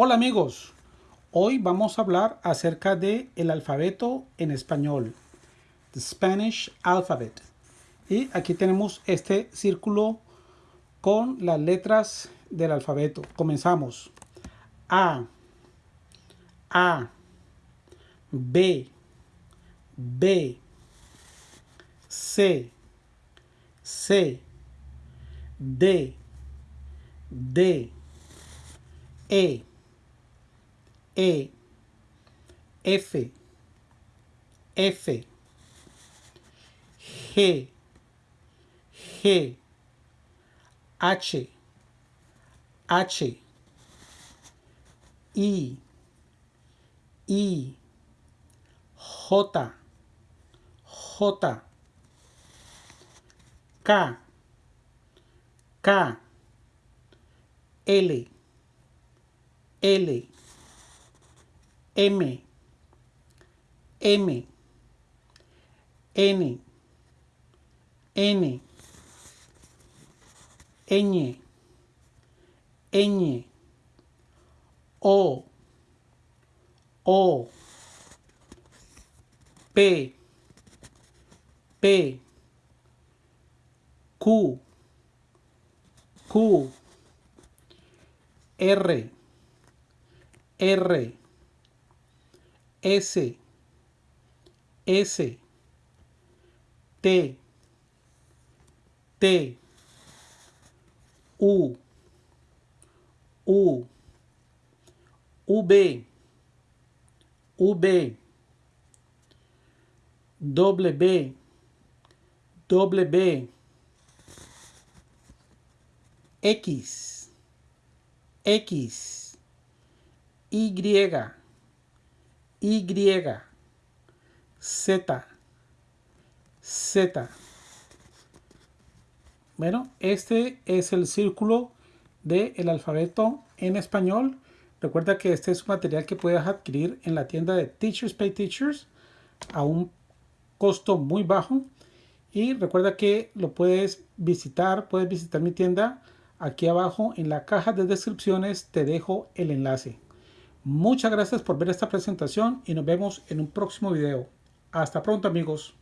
Hola amigos, hoy vamos a hablar acerca de el alfabeto en español, the Spanish alphabet. Y aquí tenemos este círculo con las letras del alfabeto. Comenzamos. A, A, B, B, C, C, D, D, E, E, F, F, G, G, H, H, I, I, J, J, K, K, L, L, M, M, N, N, Ñ, Ñ, O, O, P, P, Q, Q, R, R, S, S, T, T, U, U, V, V, W, W, X, X, Y, y, Z, Z. Bueno, este es el círculo del alfabeto en español. Recuerda que este es un material que puedes adquirir en la tienda de Teachers Pay Teachers a un costo muy bajo. Y recuerda que lo puedes visitar, puedes visitar mi tienda. Aquí abajo en la caja de descripciones te dejo el enlace. Muchas gracias por ver esta presentación y nos vemos en un próximo video. Hasta pronto amigos.